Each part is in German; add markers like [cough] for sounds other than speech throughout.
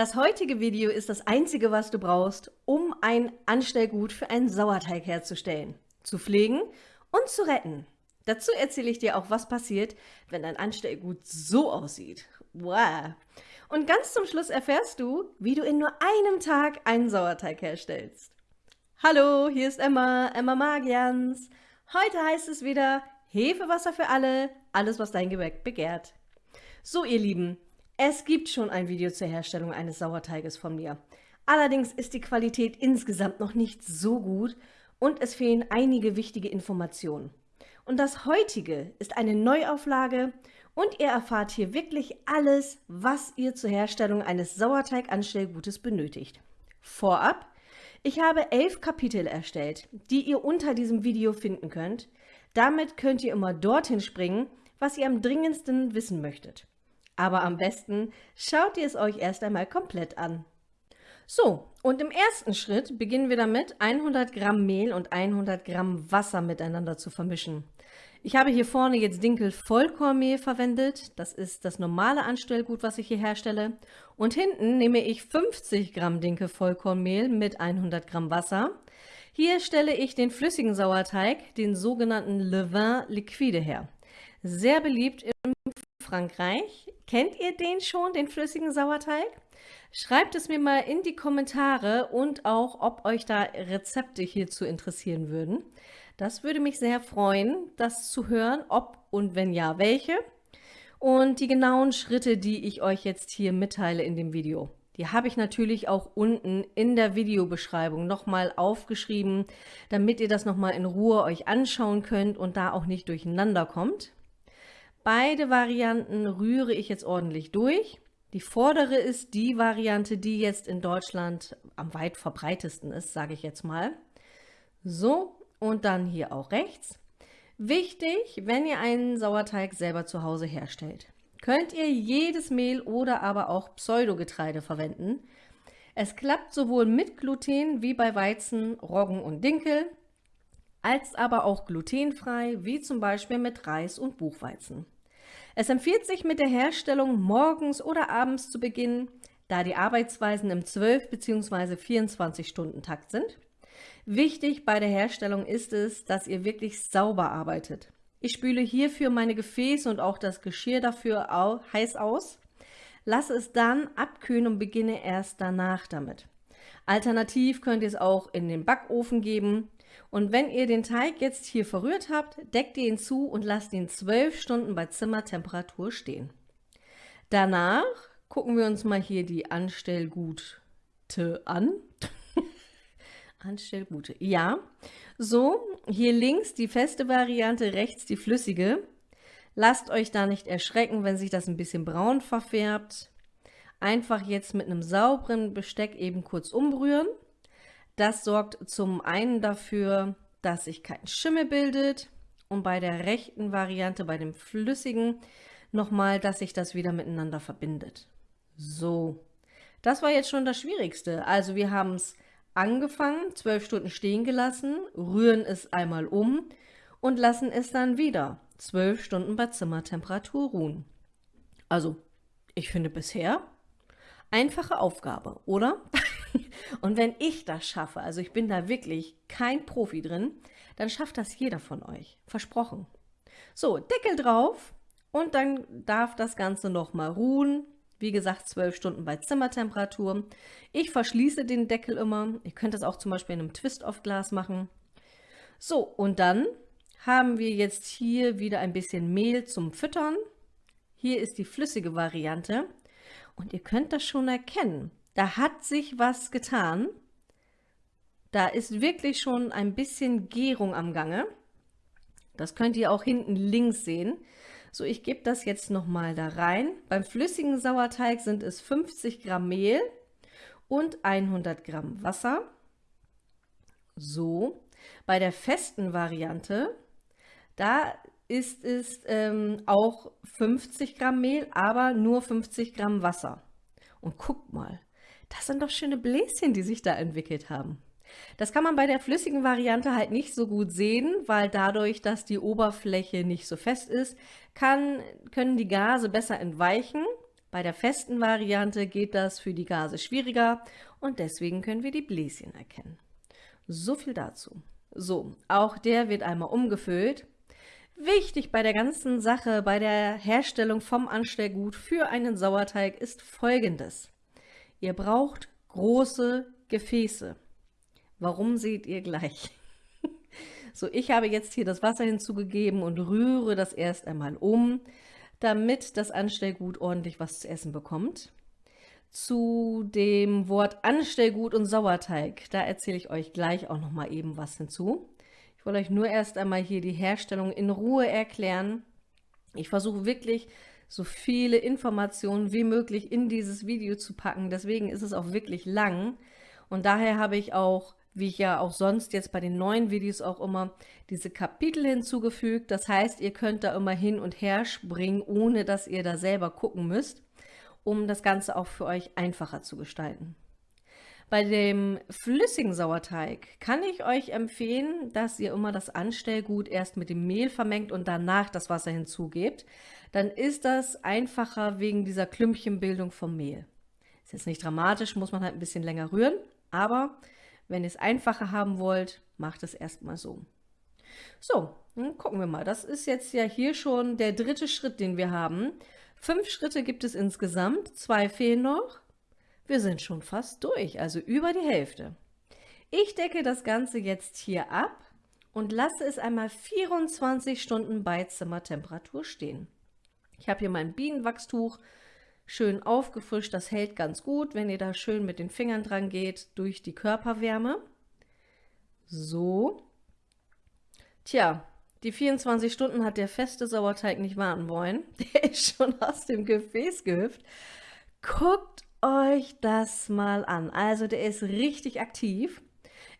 Das heutige Video ist das einzige, was du brauchst, um ein Anstellgut für einen Sauerteig herzustellen, zu pflegen und zu retten. Dazu erzähle ich dir auch, was passiert, wenn ein Anstellgut so aussieht. Wow! Und ganz zum Schluss erfährst du, wie du in nur einem Tag einen Sauerteig herstellst. Hallo, hier ist Emma, Emma Magians. Heute heißt es wieder Hefewasser für alle, alles was dein Gebäck begehrt. So ihr Lieben, es gibt schon ein Video zur Herstellung eines Sauerteiges von mir. Allerdings ist die Qualität insgesamt noch nicht so gut und es fehlen einige wichtige Informationen. Und das heutige ist eine Neuauflage und ihr erfahrt hier wirklich alles, was ihr zur Herstellung eines Sauerteiganstellgutes benötigt. Vorab, ich habe elf Kapitel erstellt, die ihr unter diesem Video finden könnt. Damit könnt ihr immer dorthin springen, was ihr am dringendsten wissen möchtet. Aber am besten schaut ihr es euch erst einmal komplett an. So, und im ersten Schritt beginnen wir damit, 100 Gramm Mehl und 100 Gramm Wasser miteinander zu vermischen. Ich habe hier vorne jetzt Dinkel Vollkornmehl verwendet. Das ist das normale Anstellgut, was ich hier herstelle. Und hinten nehme ich 50 Gramm Dinkel Vollkornmehl mit 100 Gramm Wasser. Hier stelle ich den flüssigen Sauerteig, den sogenannten Levain liquide her. Sehr beliebt im Frankreich. Kennt ihr den schon, den flüssigen Sauerteig? Schreibt es mir mal in die Kommentare und auch, ob euch da Rezepte hierzu interessieren würden. Das würde mich sehr freuen, das zu hören, ob und wenn ja, welche. Und die genauen Schritte, die ich euch jetzt hier mitteile in dem Video. Die habe ich natürlich auch unten in der Videobeschreibung nochmal aufgeschrieben, damit ihr das nochmal in Ruhe euch anschauen könnt und da auch nicht durcheinander kommt. Beide Varianten rühre ich jetzt ordentlich durch. Die vordere ist die Variante, die jetzt in Deutschland am weit verbreitesten ist, sage ich jetzt mal. So, und dann hier auch rechts. Wichtig, wenn ihr einen Sauerteig selber zu Hause herstellt, könnt ihr jedes Mehl oder aber auch Pseudogetreide verwenden. Es klappt sowohl mit Gluten wie bei Weizen, Roggen und Dinkel als aber auch glutenfrei, wie zum Beispiel mit Reis und Buchweizen. Es empfiehlt sich mit der Herstellung morgens oder abends zu beginnen, da die Arbeitsweisen im 12 bzw. 24 Stunden Takt sind. Wichtig bei der Herstellung ist es, dass ihr wirklich sauber arbeitet. Ich spüle hierfür meine Gefäße und auch das Geschirr dafür heiß aus, lasse es dann abkühlen und beginne erst danach damit. Alternativ könnt ihr es auch in den Backofen geben. Und wenn ihr den Teig jetzt hier verrührt habt, deckt ihr ihn zu und lasst ihn 12 Stunden bei Zimmertemperatur stehen. Danach gucken wir uns mal hier die Anstellgute an. [laughs] Anstellgute, ja. So, hier links die feste Variante, rechts die flüssige. Lasst euch da nicht erschrecken, wenn sich das ein bisschen braun verfärbt. Einfach jetzt mit einem sauberen Besteck eben kurz umrühren. Das sorgt zum einen dafür, dass sich kein Schimmel bildet und bei der rechten Variante, bei dem flüssigen, nochmal, dass sich das wieder miteinander verbindet. So, das war jetzt schon das Schwierigste. Also wir haben es angefangen, zwölf Stunden stehen gelassen, rühren es einmal um und lassen es dann wieder zwölf Stunden bei Zimmertemperatur ruhen. Also, ich finde bisher einfache Aufgabe, oder? [laughs] [laughs] Und wenn ich das schaffe, also ich bin da wirklich kein Profi drin, dann schafft das jeder von euch. Versprochen. So, Deckel drauf und dann darf das Ganze nochmal ruhen. Wie gesagt, 12 Stunden bei Zimmertemperatur. Ich verschließe den Deckel immer. Ihr könnt das auch zum Beispiel in einem Twist-off-Glas machen. So, und dann haben wir jetzt hier wieder ein bisschen Mehl zum Füttern. Hier ist die flüssige Variante. Und ihr könnt das schon erkennen. Da hat sich was getan. Da ist wirklich schon ein bisschen Gärung am Gange. Das könnt ihr auch hinten links sehen. So, ich gebe das jetzt nochmal da rein. Beim flüssigen Sauerteig sind es 50 Gramm Mehl und 100 Gramm Wasser. So, bei der festen Variante, da ist es ähm, auch 50 Gramm Mehl, aber nur 50 Gramm Wasser. Und guckt mal, das sind doch schöne Bläschen, die sich da entwickelt haben. Das kann man bei der flüssigen Variante halt nicht so gut sehen, weil dadurch, dass die Oberfläche nicht so fest ist, kann, können die Gase besser entweichen. Bei der festen Variante geht das für die Gase schwieriger und deswegen können wir die Bläschen erkennen. So viel dazu. So, auch der wird einmal umgefüllt. Wichtig bei der ganzen Sache, bei der Herstellung vom Anstellgut für einen Sauerteig ist folgendes. Ihr braucht große Gefäße. Warum seht ihr gleich? [laughs] so, ich habe jetzt hier das Wasser hinzugegeben und rühre das erst einmal um, damit das Anstellgut ordentlich was zu essen bekommt. Zu dem Wort Anstellgut und Sauerteig, da erzähle ich euch gleich auch noch mal eben was hinzu. Ich wollte euch nur erst einmal hier die Herstellung in Ruhe erklären. Ich versuche wirklich so viele Informationen wie möglich in dieses Video zu packen. Deswegen ist es auch wirklich lang. Und daher habe ich auch, wie ich ja auch sonst jetzt bei den neuen Videos auch immer, diese Kapitel hinzugefügt. Das heißt, ihr könnt da immer hin und her springen, ohne dass ihr da selber gucken müsst, um das Ganze auch für euch einfacher zu gestalten. Bei dem flüssigen Sauerteig kann ich euch empfehlen, dass ihr immer das Anstellgut erst mit dem Mehl vermengt und danach das Wasser hinzugebt. Dann ist das einfacher wegen dieser Klümpchenbildung vom Mehl. Ist jetzt nicht dramatisch, muss man halt ein bisschen länger rühren, aber wenn ihr es einfacher haben wollt, macht es erstmal so. So, dann gucken wir mal. Das ist jetzt ja hier schon der dritte Schritt, den wir haben. Fünf Schritte gibt es insgesamt, zwei fehlen noch. Wir sind schon fast durch, also über die Hälfte. Ich decke das Ganze jetzt hier ab und lasse es einmal 24 Stunden bei Zimmertemperatur stehen. Ich habe hier mein Bienenwachstuch schön aufgefrischt, das hält ganz gut, wenn ihr da schön mit den Fingern dran geht, durch die Körperwärme. So. Tja, die 24 Stunden hat der feste Sauerteig nicht warten wollen. [laughs] Der ist schon aus dem Gefäß gehüpft. Guckt euch das mal an. Also der ist richtig aktiv.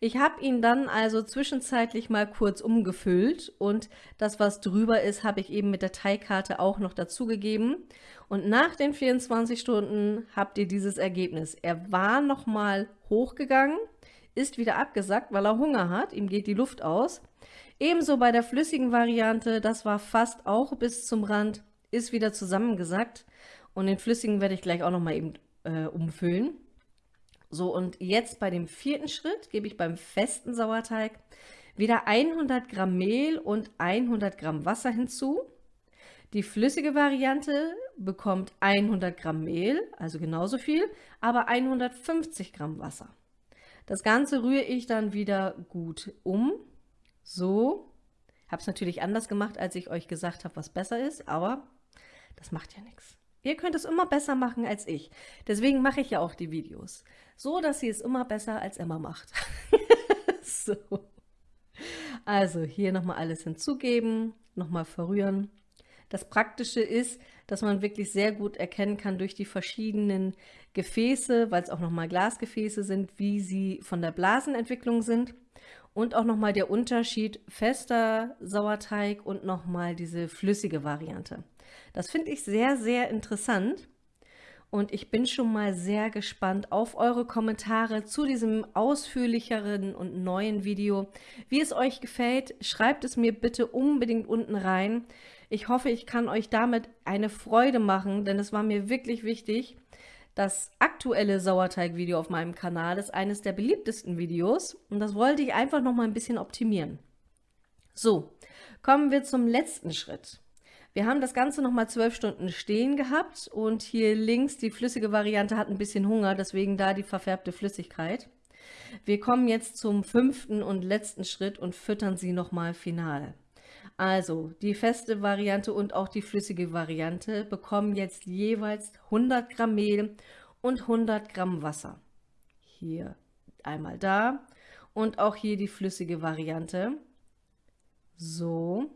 Ich habe ihn dann also zwischenzeitlich mal kurz umgefüllt und das, was drüber ist, habe ich eben mit der Teigkarte auch noch dazugegeben. Und nach den 24 Stunden habt ihr dieses Ergebnis. Er war nochmal hochgegangen, ist wieder abgesackt, weil er Hunger hat, ihm geht die Luft aus. Ebenso bei der flüssigen Variante, das war fast auch bis zum Rand, ist wieder zusammengesackt. Und den flüssigen werde ich gleich auch nochmal eben äh, umfüllen. So, und jetzt bei dem vierten Schritt gebe ich beim festen Sauerteig wieder 100 Gramm Mehl und 100 Gramm Wasser hinzu. Die flüssige Variante bekommt 100 Gramm Mehl, also genauso viel, aber 150 Gramm Wasser. Das Ganze rühre ich dann wieder gut um. So. Habe es natürlich anders gemacht, als ich euch gesagt habe, was besser ist, aber das macht ja nichts. Ihr könnt es immer besser machen als ich. Deswegen mache ich ja auch die Videos. So, dass sie es immer besser als Emma macht. [laughs] so. Also hier nochmal alles hinzugeben, nochmal verrühren. Das Praktische ist, dass man wirklich sehr gut erkennen kann durch die verschiedenen Gefäße, weil es auch nochmal Glasgefäße sind, wie sie von der Blasenentwicklung sind. Und auch nochmal der Unterschied fester Sauerteig und nochmal diese flüssige Variante. Das finde ich sehr, sehr interessant. Und ich bin schon mal sehr gespannt auf eure Kommentare zu diesem ausführlicheren und neuen Video. Wie es euch gefällt, schreibt es mir bitte unbedingt unten rein. Ich hoffe, ich kann euch damit eine Freude machen, denn es war mir wirklich wichtig. Das aktuelle Sauerteig-Video auf meinem Kanal ist eines der beliebtesten Videos und das wollte ich einfach noch mal ein bisschen optimieren. So, kommen wir zum letzten Schritt. Wir haben das Ganze nochmal zwölf Stunden stehen gehabt und hier links die flüssige Variante hat ein bisschen Hunger, deswegen da die verfärbte Flüssigkeit. Wir kommen jetzt zum fünften und letzten Schritt und füttern sie nochmal final. Also die feste Variante und auch die flüssige Variante bekommen jetzt jeweils 100 Gramm Mehl und 100 Gramm Wasser. Hier einmal da und auch hier die flüssige Variante. So,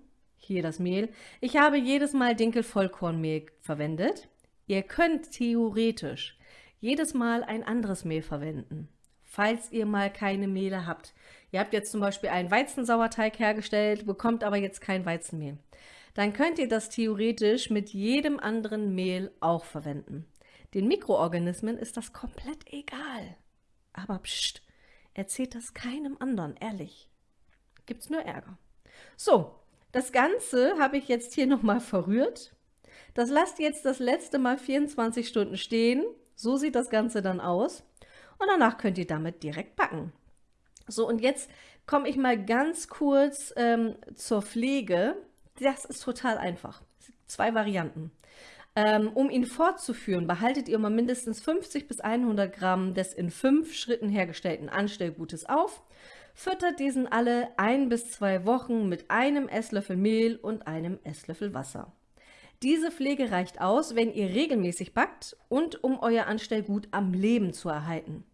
hier das Mehl. Ich habe jedes Mal Dinkel-Vollkornmehl verwendet. Ihr könnt theoretisch jedes Mal ein anderes Mehl verwenden, falls ihr mal keine Mehle habt. Ihr habt jetzt zum Beispiel einen Weizensauerteig hergestellt, bekommt aber jetzt kein Weizenmehl. Dann könnt ihr das theoretisch mit jedem anderen Mehl auch verwenden. Den Mikroorganismen ist das komplett egal. Aber pst, erzählt das keinem anderen, ehrlich. Gibt's nur Ärger. So, das Ganze habe ich jetzt hier nochmal verrührt Das lasst jetzt das letzte Mal 24 Stunden stehen. So sieht das Ganze dann aus. Und danach könnt ihr damit direkt backen. So, und jetzt komme ich mal ganz kurz ähm, zur Pflege. Das ist total einfach. Zwei Varianten. Ähm, um ihn fortzuführen, behaltet ihr mal mindestens 50 bis 100 Gramm des in fünf Schritten hergestellten Anstellgutes auf, füttert diesen alle ein bis zwei Wochen mit einem Esslöffel Mehl und einem Esslöffel Wasser. Diese Pflege reicht aus, wenn ihr regelmäßig backt und um euer Anstellgut am Leben zu erhalten.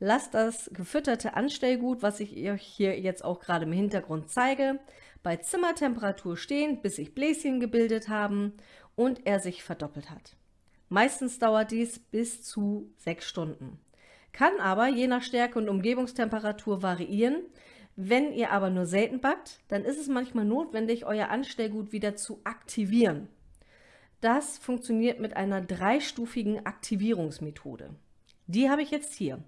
Lasst das gefütterte Anstellgut, was ich euch hier jetzt auch gerade im Hintergrund zeige, bei Zimmertemperatur stehen, bis sich Bläschen gebildet haben und er sich verdoppelt hat. Meistens dauert dies bis zu sechs Stunden. Kann aber je nach Stärke und Umgebungstemperatur variieren. Wenn ihr aber nur selten backt, dann ist es manchmal notwendig, euer Anstellgut wieder zu aktivieren. Das funktioniert mit einer dreistufigen Aktivierungsmethode. Die habe ich jetzt hier.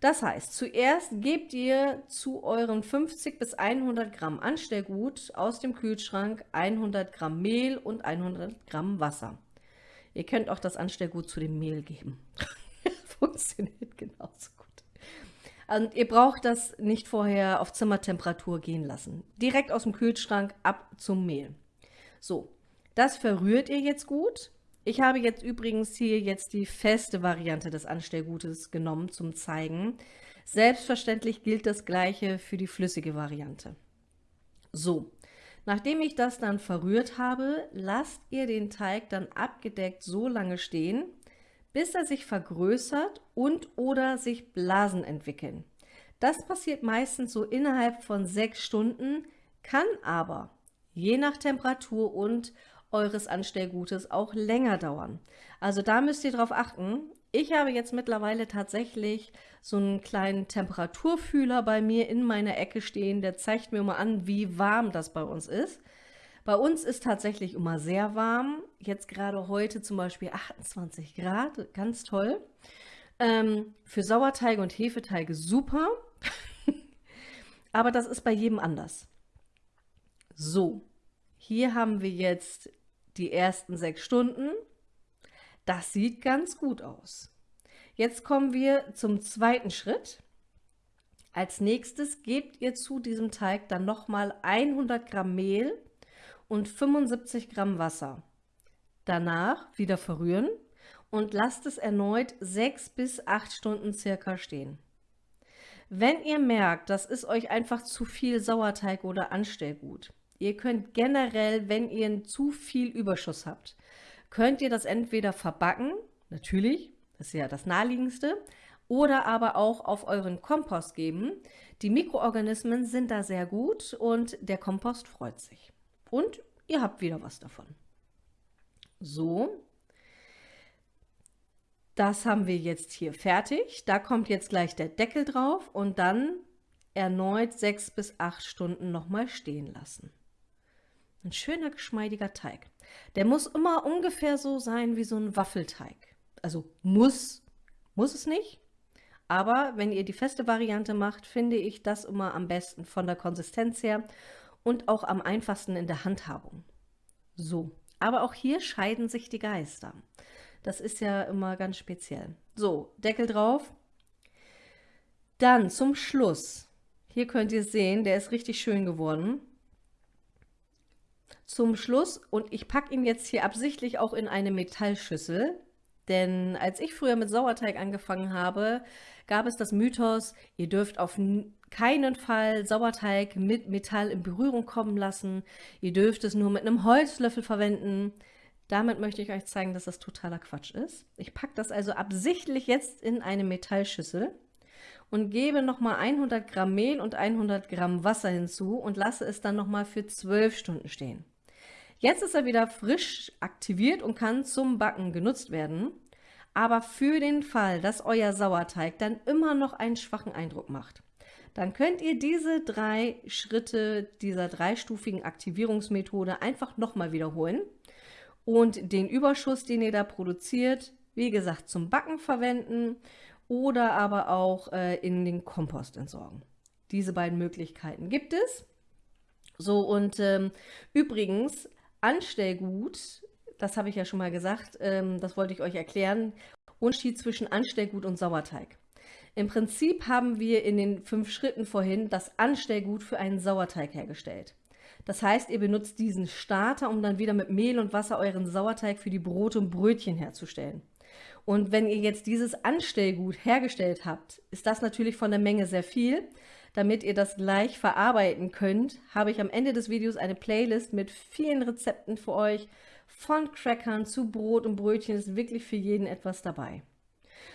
Das heißt, zuerst gebt ihr zu euren 50 bis 100 Gramm Anstellgut aus dem Kühlschrank 100 Gramm Mehl und 100 Gramm Wasser. Ihr könnt auch das Anstellgut zu dem Mehl geben. Funktioniert genauso gut. Und ihr braucht das nicht vorher auf Zimmertemperatur gehen lassen. Direkt aus dem Kühlschrank ab zum Mehl. So, das verrührt ihr jetzt gut ich habe jetzt übrigens hier jetzt die feste Variante des Anstellgutes genommen zum Zeigen. Selbstverständlich gilt das gleiche für die flüssige Variante. So, nachdem ich das dann verrührt habe, lasst ihr den Teig dann abgedeckt so lange stehen, bis er sich vergrößert und oder sich Blasen entwickeln. Das passiert meistens so innerhalb von sechs Stunden, kann aber je nach Temperatur und eures Anstellgutes auch länger dauern. Also da müsst ihr drauf achten. Ich habe jetzt mittlerweile tatsächlich so einen kleinen Temperaturfühler bei mir in meiner Ecke stehen. Der zeigt mir mal an, wie warm das bei uns ist. Bei uns ist tatsächlich immer sehr warm. Jetzt gerade heute zum Beispiel 28 Grad, ganz toll. Ähm, für Sauerteige und Hefeteige super. [laughs] Aber das ist bei jedem anders. So, hier haben wir jetzt die ersten sechs Stunden. Das sieht ganz gut aus. Jetzt kommen wir zum zweiten Schritt. Als nächstes gebt ihr zu diesem Teig dann nochmal 100 Gramm Mehl und 75 Gramm Wasser. Danach wieder verrühren und lasst es erneut sechs bis acht Stunden circa stehen. Wenn ihr merkt, das ist euch einfach zu viel Sauerteig oder Anstellgut, Ihr könnt generell, wenn ihr zu viel Überschuss habt, könnt ihr das entweder verbacken, natürlich, das ist ja das naheliegendste, oder aber auch auf euren Kompost geben. Die Mikroorganismen sind da sehr gut und der Kompost freut sich. Und ihr habt wieder was davon. So, das haben wir jetzt hier fertig. Da kommt jetzt gleich der Deckel drauf und dann erneut sechs bis acht Stunden nochmal stehen lassen. Ein schöner, geschmeidiger Teig. Der muss immer ungefähr so sein wie so ein Waffelteig. Also muss, muss es nicht. Aber wenn ihr die feste Variante macht, finde ich das immer am besten von der Konsistenz her und auch am einfachsten in der Handhabung. So, aber auch hier scheiden sich die Geister. Das ist ja immer ganz speziell. So, Deckel drauf. Dann zum Schluss. Hier könnt ihr sehen, der ist richtig schön geworden zum Schluss, und ich packe ihn jetzt hier absichtlich auch in eine Metallschüssel, denn als ich früher mit Sauerteig angefangen habe, gab es das Mythos, ihr dürft auf keinen Fall Sauerteig mit Metall in Berührung kommen lassen, ihr dürft es nur mit einem Holzlöffel verwenden. Damit möchte ich euch zeigen, dass das totaler Quatsch ist. Ich packe das also absichtlich jetzt in eine Metallschüssel und gebe nochmal 100 Gramm Mehl und 100 Gramm Wasser hinzu und lasse es dann nochmal für 12 Stunden stehen. Jetzt ist er wieder frisch aktiviert und kann zum Backen genutzt werden. Aber für den Fall, dass euer Sauerteig dann immer noch einen schwachen Eindruck macht, dann könnt ihr diese drei Schritte dieser dreistufigen Aktivierungsmethode einfach nochmal wiederholen und den Überschuss, den ihr da produziert, wie gesagt, zum Backen verwenden oder aber auch äh, in den Kompost entsorgen. Diese beiden Möglichkeiten gibt es. So, und ähm, übrigens, Anstellgut das habe ich ja schon mal gesagt, ähm, das wollte ich euch erklären, Unterschied zwischen Anstellgut und Sauerteig. Im Prinzip haben wir in den fünf Schritten vorhin das Anstellgut für einen Sauerteig hergestellt. Das heißt, ihr benutzt diesen Starter, um dann wieder mit Mehl und Wasser euren Sauerteig für die Brote und Brötchen herzustellen. Und wenn ihr jetzt dieses Anstellgut hergestellt habt, ist das natürlich von der Menge sehr viel. Damit ihr das gleich verarbeiten könnt, habe ich am Ende des Videos eine Playlist mit vielen Rezepten für euch. Von Crackern zu Brot und Brötchen ist wirklich für jeden etwas dabei.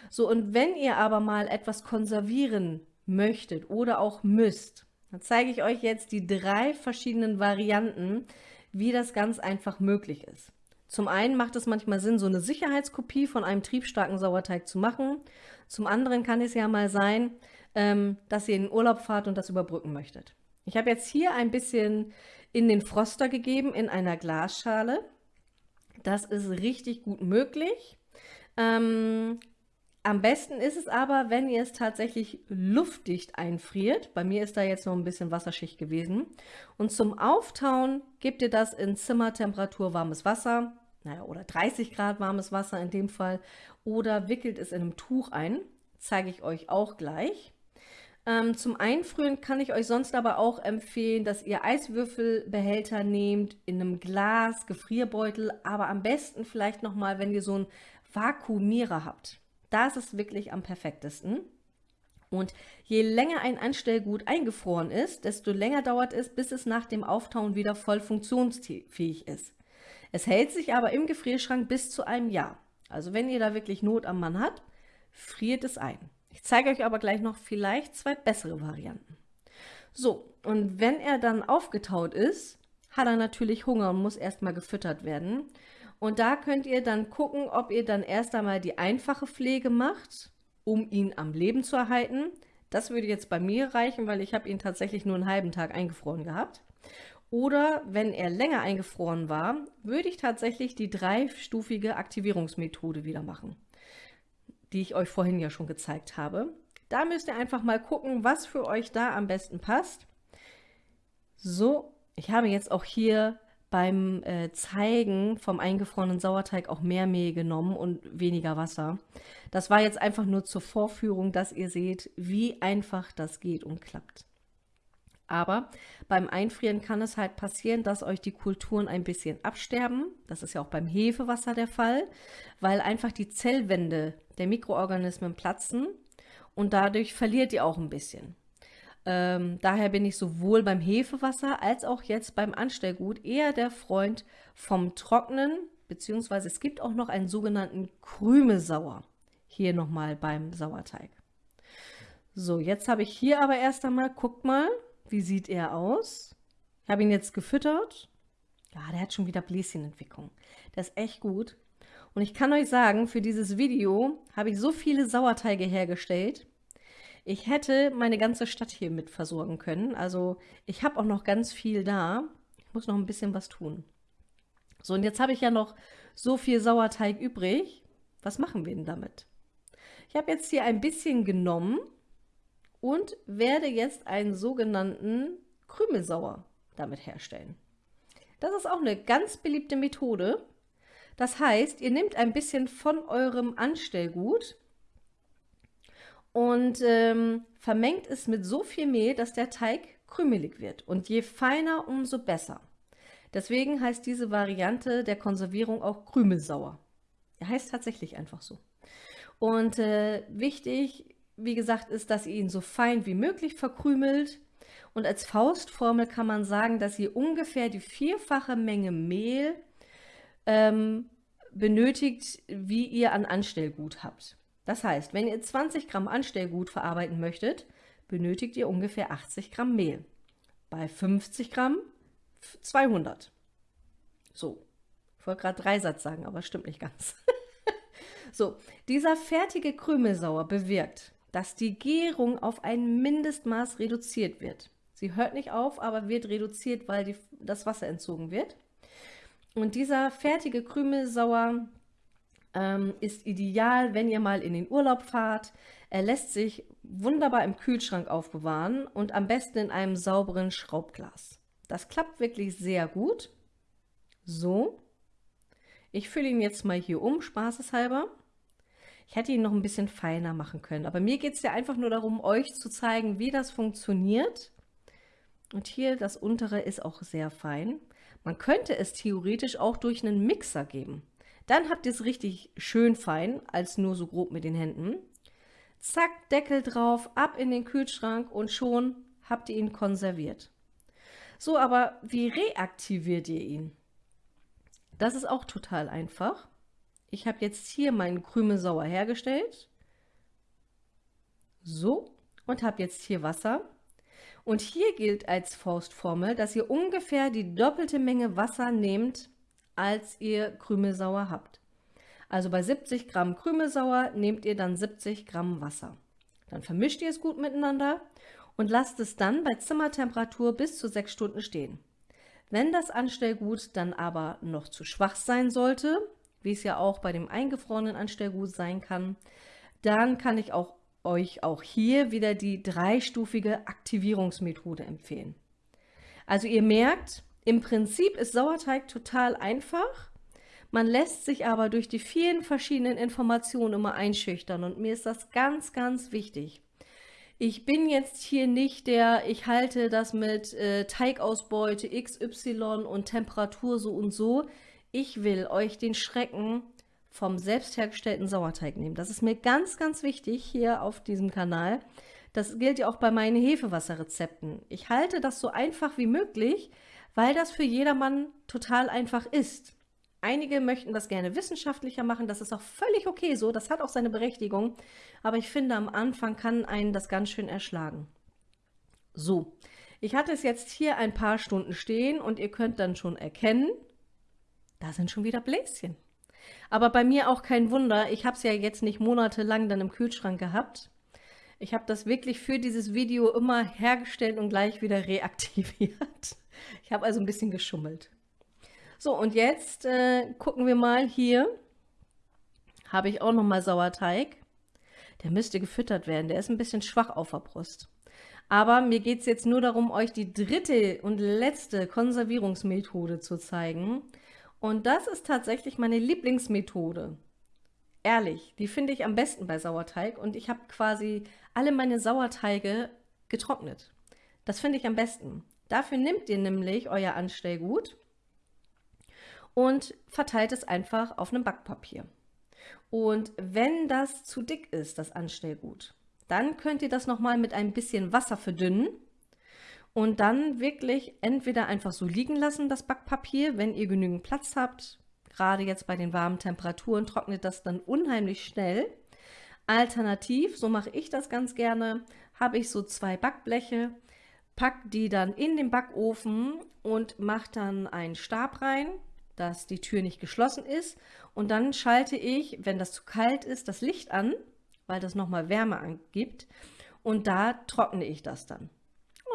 So, und wenn ihr aber mal etwas konservieren möchtet oder auch müsst, dann zeige ich euch jetzt die drei verschiedenen Varianten, wie das ganz einfach möglich ist. Zum einen macht es manchmal Sinn, so eine Sicherheitskopie von einem triebstarken Sauerteig zu machen. Zum anderen kann es ja mal sein, ähm, dass ihr in den Urlaub fahrt und das überbrücken möchtet. Ich habe jetzt hier ein bisschen in den Froster gegeben, in einer Glasschale. Das ist richtig gut möglich. Ähm, am besten ist es aber, wenn ihr es tatsächlich luftdicht einfriert. Bei mir ist da jetzt noch ein bisschen Wasserschicht gewesen. Und zum Auftauen gebt ihr das in Zimmertemperatur warmes Wasser, naja, oder 30 Grad warmes Wasser in dem Fall, oder wickelt es in einem Tuch ein. Zeige ich euch auch gleich. Ähm, zum Einfrieren kann ich euch sonst aber auch empfehlen, dass ihr Eiswürfelbehälter nehmt, in einem Glas, Gefrierbeutel, aber am besten vielleicht nochmal, wenn ihr so einen Vakuumierer habt. Da ist es wirklich am perfektesten. Und je länger ein Anstellgut eingefroren ist, desto länger dauert es, bis es nach dem Auftauen wieder voll funktionsfähig ist. Es hält sich aber im Gefrierschrank bis zu einem Jahr. Also wenn ihr da wirklich Not am Mann habt, friert es ein. Ich zeige euch aber gleich noch vielleicht zwei bessere Varianten. So, und wenn er dann aufgetaut ist, hat er natürlich Hunger und muss erstmal gefüttert werden. Und da könnt ihr dann gucken, ob ihr dann erst einmal die einfache Pflege macht, um ihn am Leben zu erhalten. Das würde jetzt bei mir reichen, weil ich habe ihn tatsächlich nur einen halben Tag eingefroren gehabt. Oder wenn er länger eingefroren war, würde ich tatsächlich die dreistufige Aktivierungsmethode wieder machen, die ich euch vorhin ja schon gezeigt habe. Da müsst ihr einfach mal gucken, was für euch da am besten passt. So, ich habe jetzt auch hier beim äh, Zeigen vom eingefrorenen Sauerteig auch mehr Mehl genommen und weniger Wasser. Das war jetzt einfach nur zur Vorführung, dass ihr seht, wie einfach das geht und klappt. Aber beim Einfrieren kann es halt passieren, dass euch die Kulturen ein bisschen absterben. Das ist ja auch beim Hefewasser der Fall, weil einfach die Zellwände der Mikroorganismen platzen und dadurch verliert ihr auch ein bisschen. Ähm, daher bin ich sowohl beim Hefewasser als auch jetzt beim Anstellgut eher der Freund vom Trocknen, beziehungsweise es gibt auch noch einen sogenannten Krümesauer. Hier nochmal beim Sauerteig. So, jetzt habe ich hier aber erst einmal, guckt mal, wie sieht er aus? Ich habe ihn jetzt gefüttert. Ja, der hat schon wieder Bläschenentwicklung. Der ist echt gut. Und ich kann euch sagen, für dieses Video habe ich so viele Sauerteige hergestellt, ich hätte meine ganze Stadt hier mit versorgen können. Also ich habe auch noch ganz viel da. Ich muss noch ein bisschen was tun. So, und jetzt habe ich ja noch so viel Sauerteig übrig. Was machen wir denn damit? Ich habe jetzt hier ein bisschen genommen und werde jetzt einen sogenannten Krümelsauer damit herstellen. Das ist auch eine ganz beliebte Methode. Das heißt, ihr nehmt ein bisschen von eurem Anstellgut, und ähm, vermengt es mit so viel Mehl, dass der Teig krümelig wird. Und je feiner, umso besser. Deswegen heißt diese Variante der Konservierung auch Krümelsauer. Er heißt tatsächlich einfach so. Und äh, wichtig, wie gesagt, ist, dass ihr ihn so fein wie möglich verkrümelt. Und als Faustformel kann man sagen, dass ihr ungefähr die vierfache Menge Mehl ähm, benötigt, wie ihr an Anstellgut habt. Das heißt, wenn ihr 20 Gramm Anstellgut verarbeiten möchtet, benötigt ihr ungefähr 80 Gramm Mehl. Bei 50 Gramm 200. So, ich wollte gerade Dreisatz sagen, aber stimmt nicht ganz. [laughs] so, dieser fertige Krümelsauer bewirkt, dass die Gärung auf ein Mindestmaß reduziert wird. Sie hört nicht auf, aber wird reduziert, weil die, das Wasser entzogen wird. Und dieser fertige Krümelsauer ähm, ist ideal, wenn ihr mal in den Urlaub fahrt. Er lässt sich wunderbar im Kühlschrank aufbewahren und am besten in einem sauberen Schraubglas. Das klappt wirklich sehr gut. So. Ich fülle ihn jetzt mal hier um, spaßeshalber. Ich hätte ihn noch ein bisschen feiner machen können, aber mir geht es ja einfach nur darum, euch zu zeigen, wie das funktioniert. Und hier das untere ist auch sehr fein. Man könnte es theoretisch auch durch einen Mixer geben. Dann habt ihr es richtig schön fein, als nur so grob mit den Händen. Zack, Deckel drauf, ab in den Kühlschrank und schon habt ihr ihn konserviert. So, aber wie reaktiviert ihr ihn? Das ist auch total einfach. Ich habe jetzt hier meinen Krümelsauer hergestellt. So, und habe jetzt hier Wasser. Und hier gilt als Faustformel, dass ihr ungefähr die doppelte Menge Wasser nehmt, als ihr Krümelsauer habt. Also bei 70 Gramm Krümelsauer nehmt ihr dann 70 Gramm Wasser. Dann vermischt ihr es gut miteinander und lasst es dann bei Zimmertemperatur bis zu 6 Stunden stehen. Wenn das Anstellgut dann aber noch zu schwach sein sollte, wie es ja auch bei dem eingefrorenen Anstellgut sein kann, dann kann ich auch euch auch hier wieder die dreistufige Aktivierungsmethode empfehlen. Also ihr merkt, im Prinzip ist Sauerteig total einfach. Man lässt sich aber durch die vielen verschiedenen Informationen immer einschüchtern und mir ist das ganz, ganz wichtig. Ich bin jetzt hier nicht der, ich halte das mit äh, Teigausbeute XY und Temperatur so und so. Ich will euch den Schrecken vom selbst hergestellten Sauerteig nehmen. Das ist mir ganz, ganz wichtig hier auf diesem Kanal. Das gilt ja auch bei meinen Hefewasserrezepten. Ich halte das so einfach wie möglich, weil das für jedermann total einfach ist. Einige möchten das gerne wissenschaftlicher machen, das ist auch völlig okay so, das hat auch seine Berechtigung, aber ich finde, am Anfang kann einen das ganz schön erschlagen. So, ich hatte es jetzt hier ein paar Stunden stehen und ihr könnt dann schon erkennen, da sind schon wieder Bläschen. Aber bei mir auch kein Wunder, ich habe es ja jetzt nicht monatelang dann im Kühlschrank gehabt. Ich habe das wirklich für dieses Video immer hergestellt und gleich wieder reaktiviert. Ich habe also ein bisschen geschummelt. So, und jetzt äh, gucken wir mal hier. Habe ich auch noch mal Sauerteig. Der müsste gefüttert werden. Der ist ein bisschen schwach auf der Brust. Aber mir geht es jetzt nur darum, euch die dritte und letzte Konservierungsmethode zu zeigen. Und das ist tatsächlich meine Lieblingsmethode. Ehrlich, die finde ich am besten bei Sauerteig. Und ich habe quasi alle meine Sauerteige getrocknet. Das finde ich am besten. Dafür nehmt ihr nämlich euer Anstellgut und verteilt es einfach auf einem Backpapier. Und wenn das zu dick ist, das Anstellgut, dann könnt ihr das nochmal mit ein bisschen Wasser verdünnen und dann wirklich entweder einfach so liegen lassen, das Backpapier, wenn ihr genügend Platz habt. Gerade jetzt bei den warmen Temperaturen trocknet das dann unheimlich schnell. Alternativ, so mache ich das ganz gerne, habe ich so zwei Backbleche, pack die dann in den Backofen und mache dann einen Stab rein, dass die Tür nicht geschlossen ist. Und dann schalte ich, wenn das zu kalt ist, das Licht an, weil das nochmal Wärme angibt. Und da trockne ich das dann.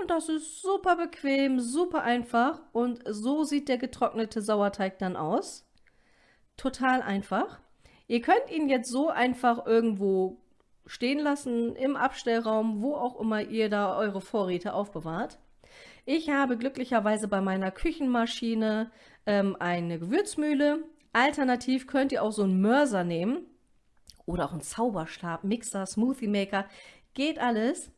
Und das ist super bequem, super einfach. Und so sieht der getrocknete Sauerteig dann aus. Total einfach. Ihr könnt ihn jetzt so einfach irgendwo stehen lassen im Abstellraum, wo auch immer ihr da eure Vorräte aufbewahrt. Ich habe glücklicherweise bei meiner Küchenmaschine ähm, eine Gewürzmühle. Alternativ könnt ihr auch so einen Mörser nehmen oder auch einen Zauberstab, Mixer, Smoothie Maker. Geht alles.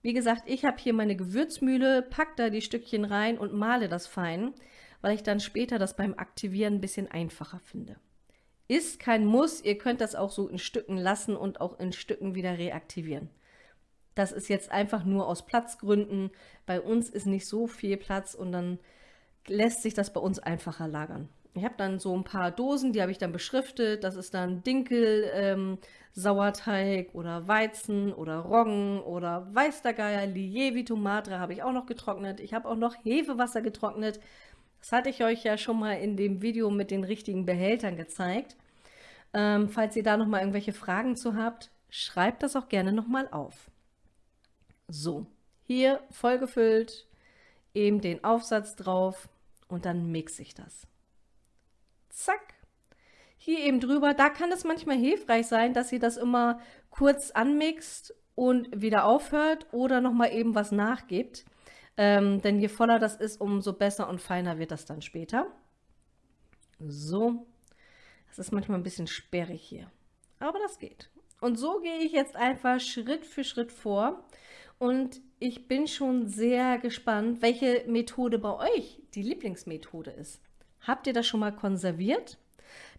Wie gesagt, ich habe hier meine Gewürzmühle, pack da die Stückchen rein und male das fein, weil ich dann später das beim Aktivieren ein bisschen einfacher finde. Ist kein Muss, ihr könnt das auch so in Stücken lassen und auch in Stücken wieder reaktivieren. Das ist jetzt einfach nur aus Platzgründen. Bei uns ist nicht so viel Platz und dann lässt sich das bei uns einfacher lagern. Ich habe dann so ein paar Dosen, die habe ich dann beschriftet. Das ist dann Dinkel, ähm, Sauerteig oder Weizen oder Roggen oder Weiß der Geier, Lievito Madre habe ich auch noch getrocknet. Ich habe auch noch Hefewasser getrocknet. Das hatte ich euch ja schon mal in dem Video mit den richtigen Behältern gezeigt. Ähm, falls ihr da noch mal irgendwelche Fragen zu habt, schreibt das auch gerne noch mal auf. So, hier vollgefüllt, eben den Aufsatz drauf und dann mixe ich das. Zack. Hier eben drüber, da kann es manchmal hilfreich sein, dass ihr das immer kurz anmixt und wieder aufhört oder noch mal eben was nachgibt. Ähm, denn je voller das ist, umso besser und feiner wird das dann später. So, Das ist manchmal ein bisschen sperrig hier, aber das geht. Und so gehe ich jetzt einfach Schritt für Schritt vor und ich bin schon sehr gespannt, welche Methode bei euch die Lieblingsmethode ist. Habt ihr das schon mal konserviert?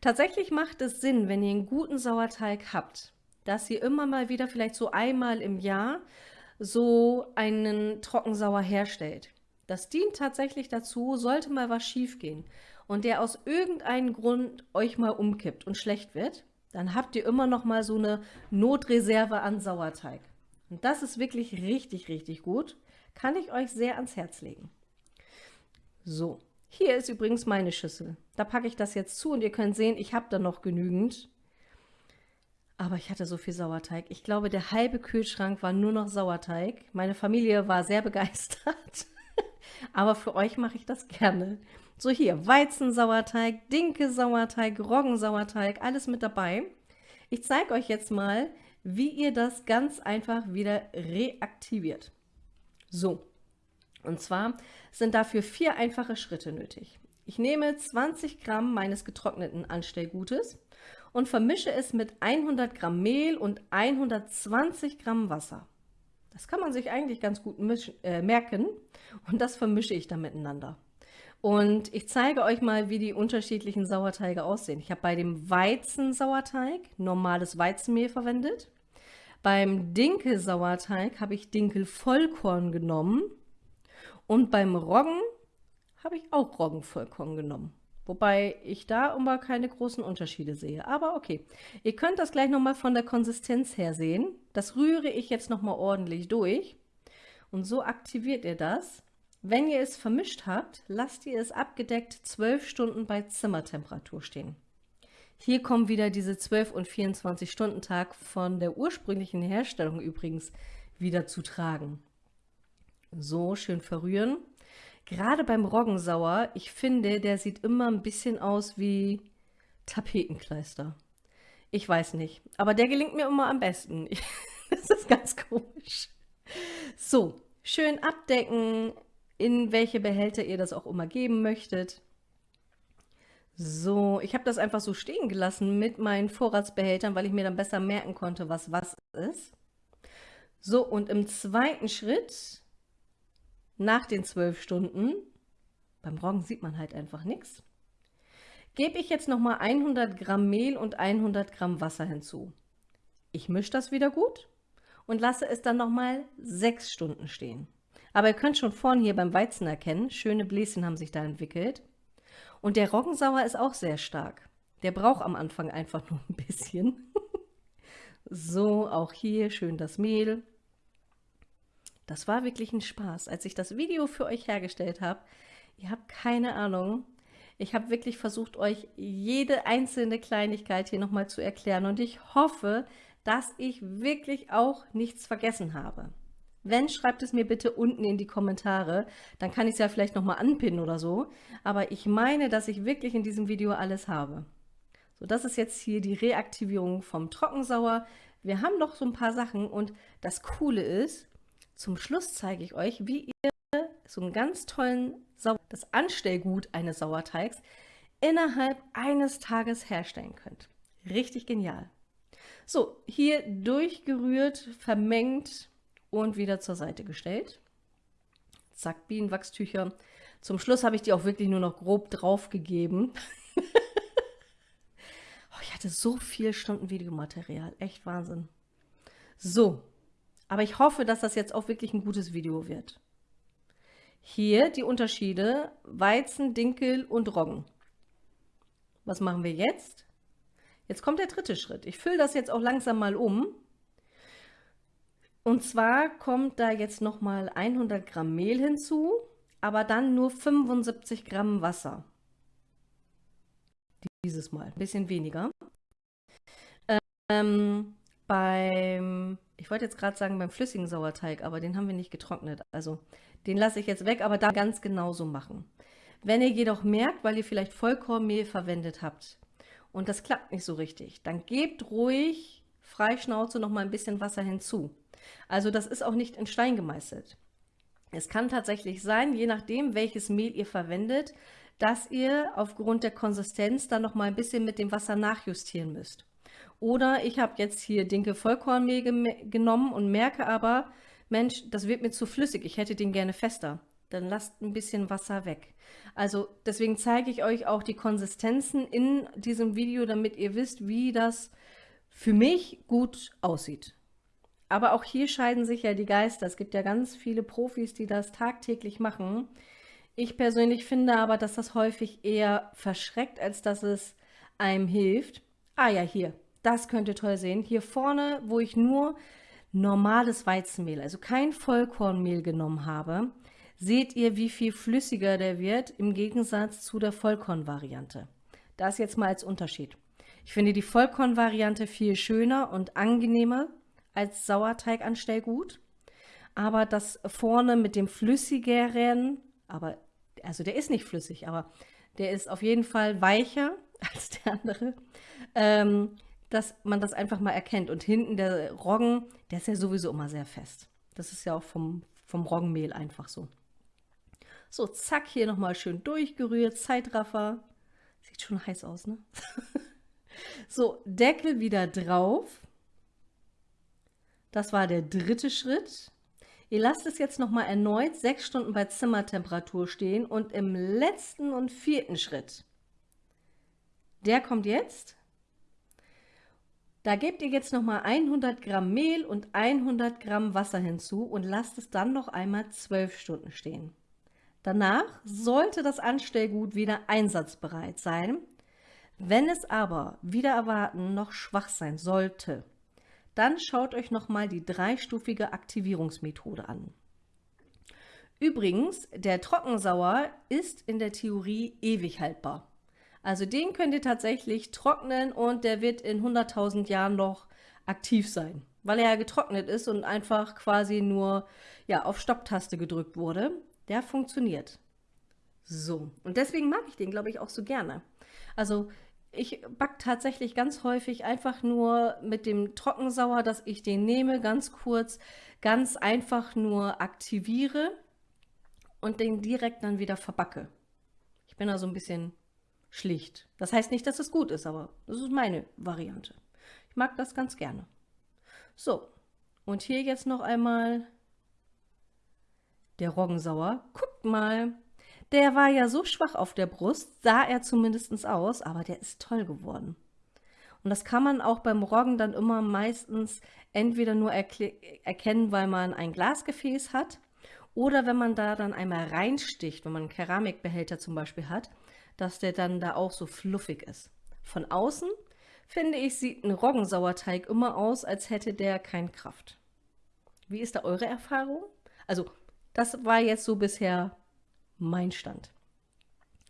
Tatsächlich macht es Sinn, wenn ihr einen guten Sauerteig habt, dass ihr immer mal wieder vielleicht so einmal im Jahr so einen Trockensauer herstellt. Das dient tatsächlich dazu, sollte mal was schief gehen und der aus irgendeinem Grund euch mal umkippt und schlecht wird, dann habt ihr immer noch mal so eine Notreserve an Sauerteig. Und das ist wirklich richtig, richtig gut. Kann ich euch sehr ans Herz legen. So, hier ist übrigens meine Schüssel. Da packe ich das jetzt zu und ihr könnt sehen, ich habe da noch genügend. Aber ich hatte so viel Sauerteig. Ich glaube, der halbe Kühlschrank war nur noch Sauerteig. Meine Familie war sehr begeistert. [laughs] Aber für euch mache ich das gerne. So hier, Weizensauerteig, Dinke-Sauerteig, Roggensauerteig, alles mit dabei. Ich zeige euch jetzt mal, wie ihr das ganz einfach wieder reaktiviert. So, und zwar sind dafür vier einfache Schritte nötig. Ich nehme 20 Gramm meines getrockneten Anstellgutes und vermische es mit 100 Gramm Mehl und 120 Gramm Wasser. Das kann man sich eigentlich ganz gut äh, merken und das vermische ich dann miteinander. Und ich zeige euch mal, wie die unterschiedlichen Sauerteige aussehen. Ich habe bei dem Weizensauerteig normales Weizenmehl verwendet. Beim Dinkelsauerteig habe ich Dinkelvollkorn genommen. Und beim Roggen habe ich auch Roggenvollkorn genommen. Wobei ich da immer keine großen Unterschiede sehe. Aber okay, ihr könnt das gleich nochmal von der Konsistenz her sehen. Das rühre ich jetzt nochmal ordentlich durch. Und so aktiviert ihr das. Wenn ihr es vermischt habt, lasst ihr es abgedeckt 12 Stunden bei Zimmertemperatur stehen. Hier kommen wieder diese 12 und 24 Stunden Tag von der ursprünglichen Herstellung übrigens wieder zu tragen. So, schön verrühren. Gerade beim Roggensauer, ich finde, der sieht immer ein bisschen aus wie Tapetenkleister. Ich weiß nicht, aber der gelingt mir immer am besten. [laughs] das ist ganz komisch. So, schön abdecken, in welche Behälter ihr das auch immer geben möchtet. So, ich habe das einfach so stehen gelassen mit meinen Vorratsbehältern, weil ich mir dann besser merken konnte, was was ist. So, und im zweiten Schritt, nach den zwölf Stunden, beim Roggen sieht man halt einfach nichts, gebe ich jetzt nochmal 100 Gramm Mehl und 100 Gramm Wasser hinzu. Ich mische das wieder gut und lasse es dann nochmal sechs Stunden stehen. Aber ihr könnt schon vorne hier beim Weizen erkennen, schöne Bläschen haben sich da entwickelt. Und der Roggensauer ist auch sehr stark. Der braucht am Anfang einfach nur ein bisschen. [laughs] so, auch hier schön das Mehl. Das war wirklich ein Spaß, als ich das Video für euch hergestellt habe. Ihr habt keine Ahnung. Ich habe wirklich versucht, euch jede einzelne Kleinigkeit hier nochmal zu erklären. Und ich hoffe, dass ich wirklich auch nichts vergessen habe. Wenn, schreibt es mir bitte unten in die Kommentare. Dann kann ich es ja vielleicht nochmal anpinnen oder so. Aber ich meine, dass ich wirklich in diesem Video alles habe. So, das ist jetzt hier die Reaktivierung vom Trockensauer. Wir haben noch so ein paar Sachen und das Coole ist, zum Schluss zeige ich euch, wie ihr so einen ganz tollen Sauer, das Anstellgut eines Sauerteigs innerhalb eines Tages herstellen könnt. Richtig genial. So, hier durchgerührt, vermengt, und wieder zur Seite gestellt. Zack, Bienenwachstücher. Zum Schluss habe ich die auch wirklich nur noch grob drauf gegeben. [laughs] oh, ich hatte so viel Stunden Videomaterial. Echt Wahnsinn. So, aber ich hoffe, dass das jetzt auch wirklich ein gutes Video wird. Hier die Unterschiede Weizen, Dinkel und Roggen. Was machen wir jetzt? Jetzt kommt der dritte Schritt. Ich fülle das jetzt auch langsam mal um. Und zwar kommt da jetzt nochmal 100 Gramm Mehl hinzu, aber dann nur 75 Gramm Wasser. Dieses Mal, ein bisschen weniger. Ähm, beim, ich wollte jetzt gerade sagen beim flüssigen Sauerteig, aber den haben wir nicht getrocknet. Also den lasse ich jetzt weg, aber da ganz genauso machen. Wenn ihr jedoch merkt, weil ihr vielleicht Vollkornmehl verwendet habt und das klappt nicht so richtig, dann gebt ruhig Freischnauze noch mal ein bisschen Wasser hinzu. Also das ist auch nicht in Stein gemeißelt. Es kann tatsächlich sein, je nachdem, welches Mehl ihr verwendet, dass ihr aufgrund der Konsistenz dann noch mal ein bisschen mit dem Wasser nachjustieren müsst. Oder ich habe jetzt hier Dinkel Vollkornmehl genommen und merke aber, Mensch, das wird mir zu flüssig, ich hätte den gerne fester. Dann lasst ein bisschen Wasser weg. Also deswegen zeige ich euch auch die Konsistenzen in diesem Video, damit ihr wisst, wie das für mich gut aussieht. Aber auch hier scheiden sich ja die Geister. Es gibt ja ganz viele Profis, die das tagtäglich machen. Ich persönlich finde aber, dass das häufig eher verschreckt, als dass es einem hilft. Ah ja, hier, das könnt ihr toll sehen. Hier vorne, wo ich nur normales Weizenmehl, also kein Vollkornmehl genommen habe, seht ihr, wie viel flüssiger der wird im Gegensatz zu der Vollkornvariante. Das jetzt mal als Unterschied. Ich finde die Vollkornvariante viel schöner und angenehmer als Sauerteiganstellgut. Aber das vorne mit dem flüssigeren, aber also der ist nicht flüssig, aber der ist auf jeden Fall weicher [laughs] als der andere. Ähm, dass man das einfach mal erkennt. Und hinten der Roggen, der ist ja sowieso immer sehr fest. Das ist ja auch vom, vom Roggenmehl einfach so. So, zack, hier nochmal schön durchgerührt, Zeitraffer. Sieht schon heiß aus, ne? [laughs] so, Deckel wieder drauf. Das war der dritte Schritt. Ihr lasst es jetzt nochmal erneut sechs Stunden bei Zimmertemperatur stehen und im letzten und vierten Schritt, der kommt jetzt, da gebt ihr jetzt nochmal 100 Gramm Mehl und 100 Gramm Wasser hinzu und lasst es dann noch einmal 12 Stunden stehen. Danach sollte das Anstellgut wieder einsatzbereit sein. Wenn es aber wieder erwarten noch schwach sein sollte, dann schaut euch nochmal die dreistufige Aktivierungsmethode an. Übrigens, der Trockensauer ist in der Theorie ewig haltbar. Also den könnt ihr tatsächlich trocknen und der wird in 100.000 Jahren noch aktiv sein, weil er ja getrocknet ist und einfach quasi nur ja, auf Stopptaste gedrückt wurde. Der funktioniert. So, und deswegen mag ich den, glaube ich, auch so gerne. Also ich backe tatsächlich ganz häufig einfach nur mit dem Trockensauer, dass ich den nehme, ganz kurz, ganz einfach nur aktiviere und den direkt dann wieder verbacke. Ich bin da so ein bisschen Schlicht. Das heißt nicht, dass es gut ist, aber das ist meine Variante. Ich mag das ganz gerne. So, und hier jetzt noch einmal der Roggensauer. Guckt mal, der war ja so schwach auf der Brust, sah er zumindest aus, aber der ist toll geworden. Und das kann man auch beim Roggen dann immer meistens entweder nur erkennen, weil man ein Glasgefäß hat oder wenn man da dann einmal reinsticht, wenn man einen Keramikbehälter zum Beispiel hat, dass der dann da auch so fluffig ist. Von außen, finde ich, sieht ein Roggensauerteig immer aus, als hätte der keine Kraft. Wie ist da eure Erfahrung? Also, das war jetzt so bisher mein Stand.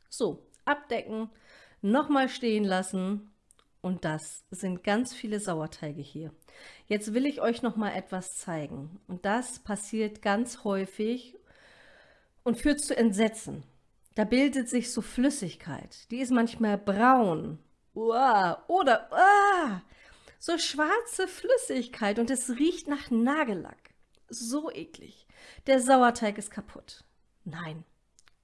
So, abdecken, nochmal stehen lassen und das sind ganz viele Sauerteige hier. Jetzt will ich euch noch mal etwas zeigen und das passiert ganz häufig und führt zu Entsetzen. Da bildet sich so Flüssigkeit. Die ist manchmal braun. Uah, oder uah, so schwarze Flüssigkeit und es riecht nach Nagellack. So eklig. Der Sauerteig ist kaputt. Nein,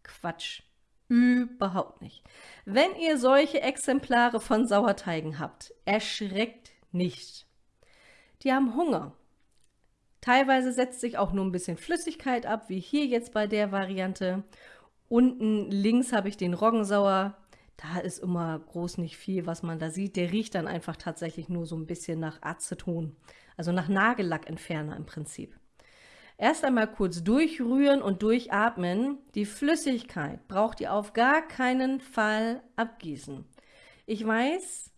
Quatsch. Überhaupt nicht. Wenn ihr solche Exemplare von Sauerteigen habt, erschreckt nicht. Die haben Hunger. Teilweise setzt sich auch nur ein bisschen Flüssigkeit ab, wie hier jetzt bei der Variante. Unten links habe ich den Roggensauer. Da ist immer groß nicht viel, was man da sieht. Der riecht dann einfach tatsächlich nur so ein bisschen nach Aceton, also nach Nagellackentferner im Prinzip. Erst einmal kurz durchrühren und durchatmen. Die Flüssigkeit braucht ihr auf gar keinen Fall abgießen. Ich weiß,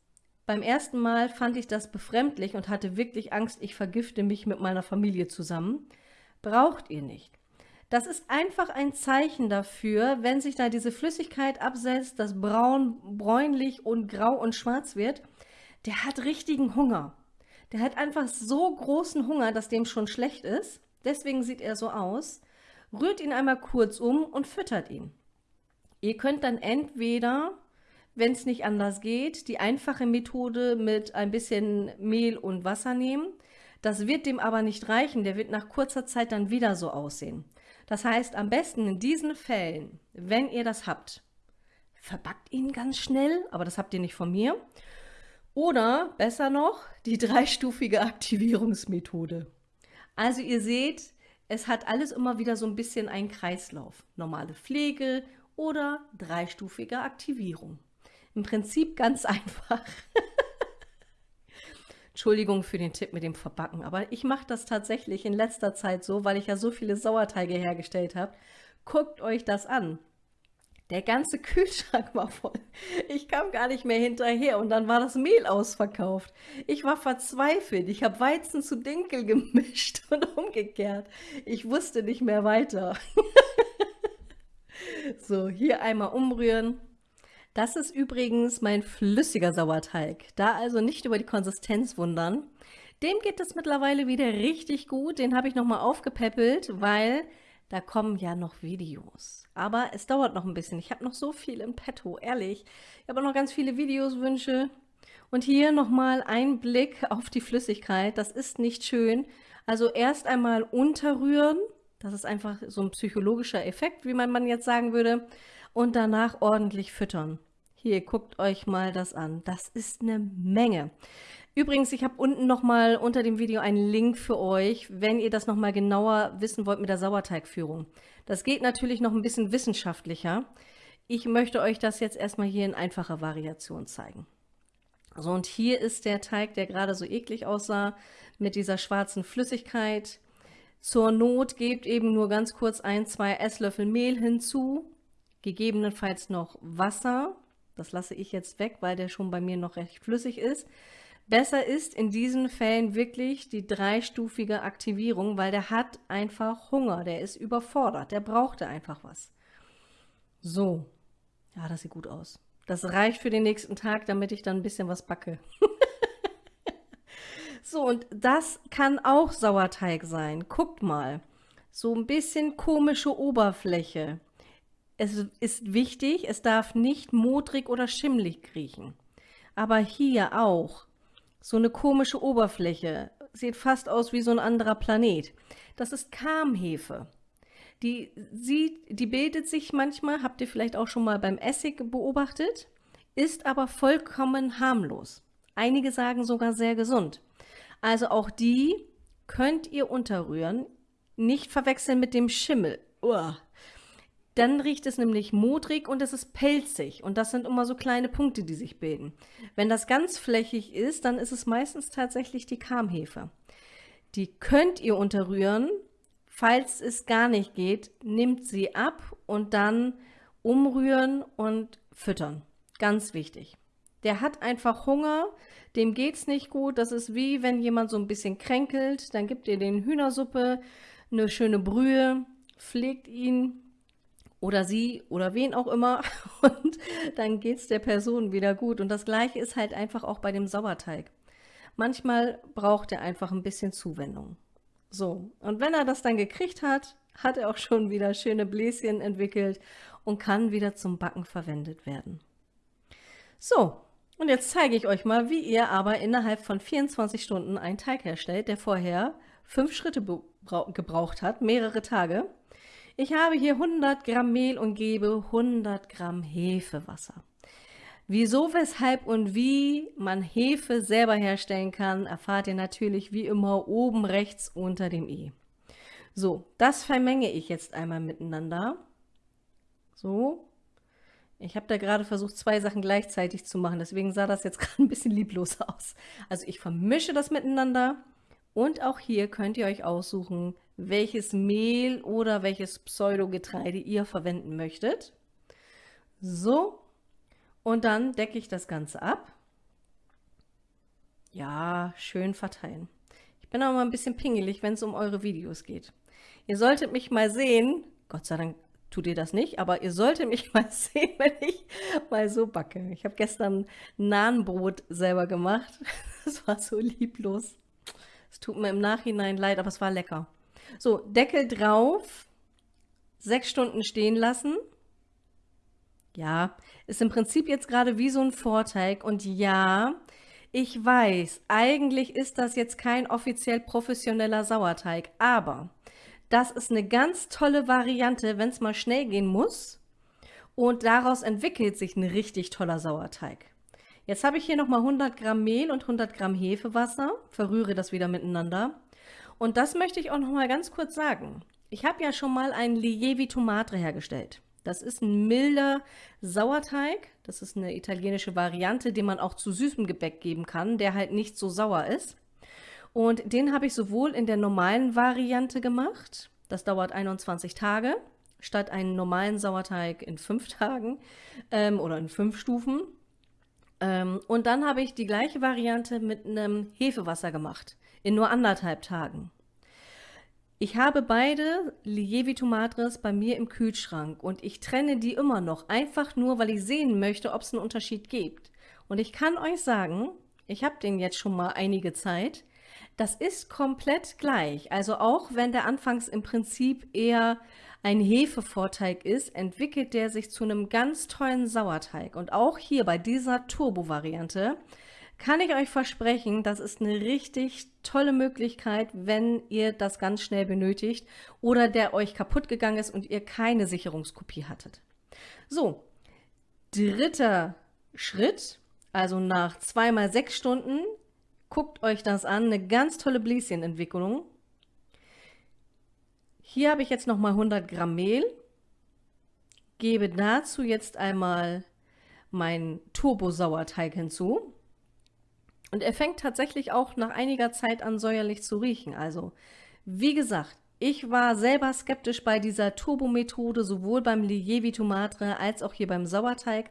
beim ersten Mal fand ich das befremdlich und hatte wirklich Angst, ich vergifte mich mit meiner Familie zusammen. Braucht ihr nicht. Das ist einfach ein Zeichen dafür, wenn sich da diese Flüssigkeit absetzt, dass braun, bräunlich und grau und schwarz wird, der hat richtigen Hunger. Der hat einfach so großen Hunger, dass dem schon schlecht ist. Deswegen sieht er so aus. Rührt ihn einmal kurz um und füttert ihn. Ihr könnt dann entweder, wenn es nicht anders geht, die einfache Methode mit ein bisschen Mehl und Wasser nehmen. Das wird dem aber nicht reichen, der wird nach kurzer Zeit dann wieder so aussehen. Das heißt, am besten in diesen Fällen, wenn ihr das habt, verbackt ihn ganz schnell, aber das habt ihr nicht von mir. Oder besser noch, die [laughs] dreistufige Aktivierungsmethode. Also ihr seht, es hat alles immer wieder so ein bisschen einen Kreislauf. Normale Pflege oder dreistufige Aktivierung. Im Prinzip ganz [laughs] einfach. Entschuldigung für den Tipp mit dem Verbacken, aber ich mache das tatsächlich in letzter Zeit so, weil ich ja so viele Sauerteige hergestellt habe. Guckt euch das an. Der ganze [laughs] Kühlschrank war voll. Ich kam gar nicht mehr hinterher und dann war das Mehl ausverkauft. Ich war verzweifelt. Ich habe Weizen zu Dinkel [laughs] gemischt und umgekehrt. Ich wusste nicht mehr weiter. [laughs] so, hier einmal umrühren. Das ist übrigens mein flüssiger Sauerteig. Da also nicht über die Konsistenz wundern. Dem geht es mittlerweile wieder richtig gut. Den habe ich nochmal aufgepäppelt, weil da kommen ja noch Videos. Aber es dauert noch ein bisschen. Ich habe noch so viel im Petto, ehrlich. Ich habe noch ganz viele Videoswünsche. Und hier nochmal ein Blick auf die Flüssigkeit. Das ist nicht schön. Also erst einmal unterrühren. Das ist einfach so ein psychologischer Effekt, wie man jetzt sagen würde. Und danach ordentlich füttern. Hier, guckt euch mal das an. Das ist eine Menge. Übrigens, ich habe unten nochmal unter dem Video einen Link für euch, wenn ihr das nochmal genauer wissen wollt mit der Sauerteigführung. Das geht natürlich noch ein bisschen wissenschaftlicher. Ich möchte euch das jetzt erstmal hier in einfacher Variation zeigen. So, und hier ist der Teig, der gerade so eklig aussah, mit dieser schwarzen Flüssigkeit. Zur Not gebt eben nur ganz kurz ein, zwei Esslöffel Mehl hinzu, gegebenenfalls noch Wasser. Das lasse ich jetzt weg, weil der schon bei mir noch recht flüssig ist. Besser ist in diesen Fällen wirklich die dreistufige Aktivierung, weil der hat einfach Hunger, der ist überfordert, der brauchte einfach was. So, ja, das sieht gut aus. Das reicht für den nächsten Tag, damit ich dann ein bisschen was backe. [laughs] so, und das kann auch Sauerteig sein. Guckt mal, so ein bisschen komische Oberfläche. Es ist wichtig, es darf nicht modrig oder schimmlig riechen. Aber hier auch so eine komische Oberfläche. Sieht fast aus wie so ein anderer Planet. Das ist Kamhefe. Die, sieht, die bildet sich manchmal, habt ihr vielleicht auch schon mal beim Essig beobachtet, ist aber vollkommen harmlos. Einige sagen sogar sehr gesund. Also auch die könnt ihr unterrühren. Nicht verwechseln mit dem Schimmel. Uah. Dann riecht es nämlich modrig und es ist pelzig und das sind immer so kleine Punkte, die sich bilden. Wenn das ganz flächig ist, dann ist es meistens tatsächlich die Kamhefe. Die könnt ihr unterrühren. Falls es gar nicht geht, nimmt sie ab und dann umrühren und füttern. Ganz wichtig. Der hat einfach Hunger, dem geht es nicht gut. Das ist wie, wenn jemand so ein bisschen kränkelt, dann gibt ihr den Hühnersuppe, eine schöne Brühe, pflegt ihn, oder sie oder wen auch immer [laughs] und dann geht es der Person wieder gut. Und das gleiche ist halt einfach auch bei dem Sauerteig. Manchmal braucht er einfach ein bisschen Zuwendung. So, und wenn er das dann gekriegt hat, hat er auch schon wieder schöne Bläschen entwickelt und kann wieder zum Backen verwendet werden. So, und jetzt zeige ich euch mal, wie ihr aber innerhalb von 24 Stunden einen Teig herstellt, der vorher fünf Schritte gebraucht hat, mehrere Tage. Ich habe hier 100 Gramm Mehl und gebe 100 Gramm Hefewasser. Wieso, weshalb und wie man Hefe selber herstellen kann, erfahrt ihr natürlich wie immer oben rechts unter dem i. So, das vermenge ich jetzt einmal miteinander. So. Ich habe da gerade versucht, zwei Sachen gleichzeitig zu machen, deswegen sah das jetzt [laughs] gerade ein bisschen lieblos aus. Also ich vermische das miteinander und auch hier könnt ihr euch aussuchen, welches Mehl oder welches Pseudogetreide ihr verwenden möchtet. So, und dann decke ich das Ganze ab. Ja, schön verteilen. Ich bin auch mal ein bisschen pingelig, wenn es um eure Videos geht. Ihr solltet mich mal sehen, Gott sei Dank tut ihr das nicht, aber ihr solltet mich [laughs] mal sehen, wenn ich mal so backe. Ich habe gestern Nahenbrot selber gemacht. [laughs] Das war so lieblos. Es tut mir im Nachhinein leid, aber es war lecker. So, Deckel drauf, sechs Stunden stehen lassen. Ja, ist im Prinzip jetzt gerade wie so ein Vorteig. Und ja, ich weiß, eigentlich ist das jetzt kein offiziell professioneller Sauerteig, aber das ist eine ganz tolle Variante, wenn es mal schnell gehen muss und daraus entwickelt sich ein richtig toller Sauerteig. Jetzt habe ich hier nochmal 100 Gramm Mehl und 100 Gramm Hefewasser, verrühre das wieder miteinander. Und das möchte ich auch nochmal ganz kurz sagen. Ich habe ja schon mal ein Lievi Tomate hergestellt. Das ist ein milder Sauerteig. Das ist eine italienische Variante, die man auch zu süßem Gebäck geben kann, der halt nicht so sauer ist. Und den habe ich sowohl in der normalen Variante gemacht, das dauert 21 Tage, statt einen normalen Sauerteig in fünf Tagen ähm, oder in fünf Stufen. Ähm, und dann habe ich die gleiche Variante mit einem Hefewasser gemacht, in nur anderthalb Tagen. Ich habe beide Lievitomatres bei mir im Kühlschrank und ich trenne die immer noch, einfach nur, weil ich sehen möchte, ob es einen Unterschied gibt. Und ich kann euch sagen, ich habe den jetzt schon mal einige Zeit, das ist komplett gleich. Also auch wenn der anfangs im Prinzip eher ein Hefevorteig ist, entwickelt der sich zu einem ganz tollen Sauerteig. Und auch hier bei dieser Turbo-Variante kann ich euch versprechen, das ist eine richtig tolle Möglichkeit, wenn ihr das ganz schnell benötigt oder der euch kaputt gegangen ist und ihr keine Sicherungskopie hattet. So, dritter Schritt, also nach zweimal sechs Stunden, guckt euch das an, eine ganz tolle Bläschenentwicklung. Hier habe ich jetzt nochmal 100 Gramm Mehl, gebe dazu jetzt einmal meinen Turbo-Sauerteig hinzu. Und er fängt tatsächlich auch nach einiger Zeit an säuerlich zu riechen. Also, wie gesagt, ich war selber skeptisch bei dieser Turbo-Methode, sowohl beim Lievi Tomate als auch hier beim Sauerteig.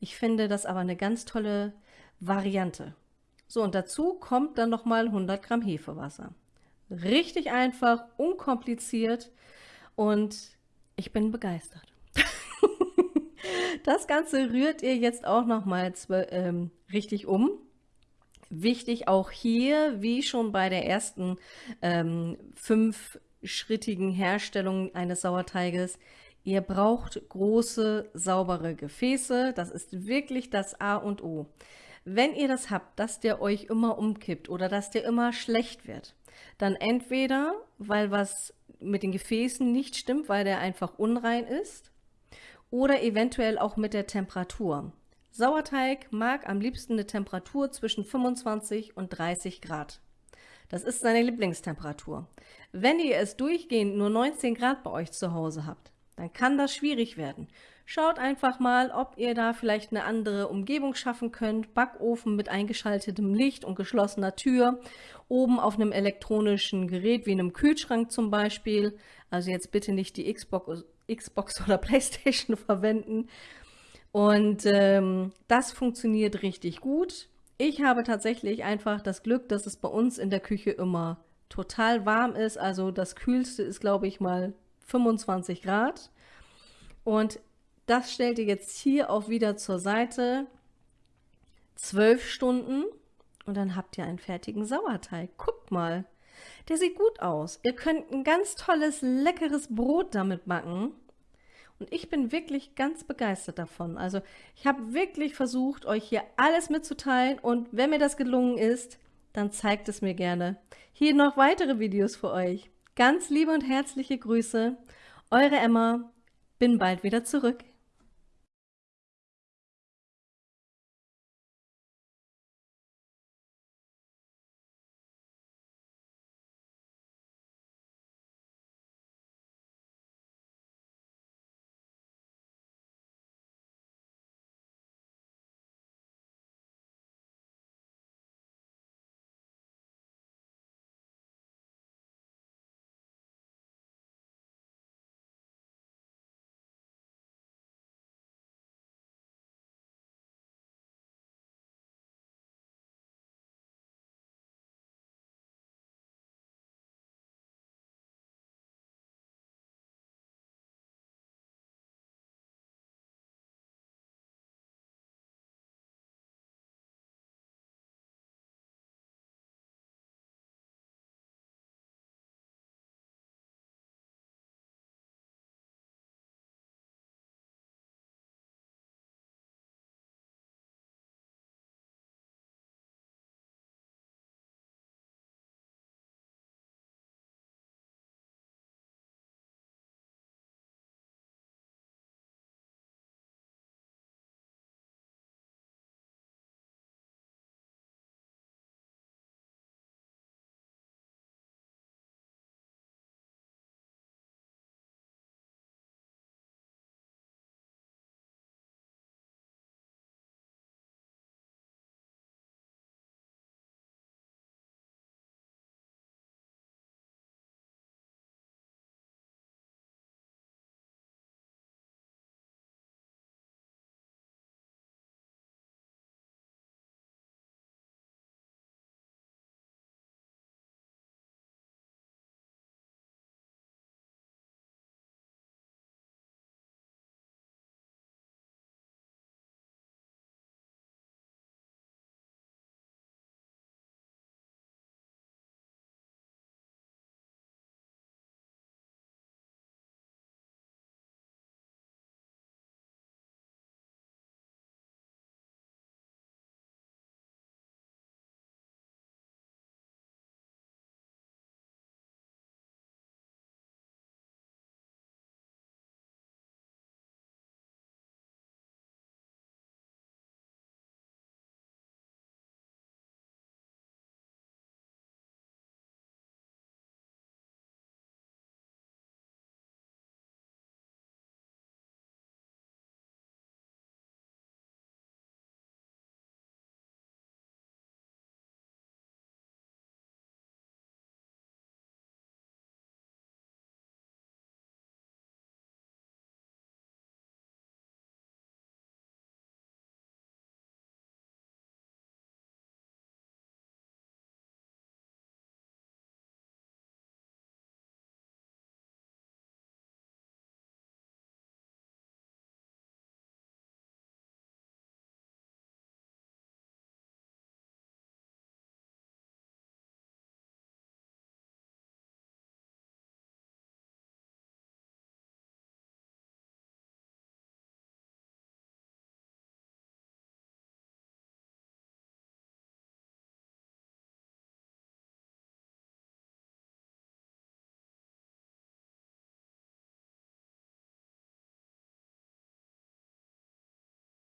Ich finde das aber eine ganz tolle Variante. So, und dazu kommt dann nochmal 100 Gramm Hefewasser. Richtig einfach, unkompliziert und ich bin begeistert. [laughs] das Ganze rührt ihr jetzt auch nochmal ähm, richtig um. Wichtig auch hier, wie schon bei der ersten ähm, fünfschrittigen Herstellung eines Sauerteiges, ihr braucht große, saubere Gefäße. Das ist wirklich das A und O. Wenn ihr das habt, dass der euch immer umkippt oder dass der immer schlecht wird, dann entweder, weil was mit den Gefäßen nicht stimmt, weil der einfach unrein ist, oder eventuell auch mit der Temperatur. Sauerteig mag am liebsten eine Temperatur zwischen 25 und 30 Grad. Das ist seine Lieblingstemperatur. Wenn ihr es durchgehend nur 19 Grad bei euch zu Hause habt, dann kann das schwierig werden. Schaut einfach mal, ob ihr da vielleicht eine andere Umgebung schaffen könnt. Backofen mit eingeschaltetem Licht und geschlossener Tür. Oben auf einem elektronischen Gerät wie einem Kühlschrank zum Beispiel. Also jetzt bitte nicht die Xbox, Xbox oder [laughs] Playstation verwenden. Und ähm, das funktioniert richtig gut. Ich habe tatsächlich einfach das Glück, dass es bei uns in der Küche immer total warm ist. Also das Kühlste ist, glaube ich, mal 25 Grad. Und das stellt ihr jetzt hier auch wieder zur Seite. 12 Stunden und dann habt ihr einen fertigen Sauerteig. Guckt mal, der sieht gut aus. Ihr könnt ein ganz tolles, leckeres Brot damit backen. Und ich bin wirklich ganz begeistert davon. Also ich habe wirklich versucht, euch hier alles mitzuteilen. Und wenn mir das gelungen ist, dann zeigt es mir gerne. Hier noch weitere Videos für euch. Ganz liebe und herzliche Grüße. Eure Emma. Bin bald wieder zurück.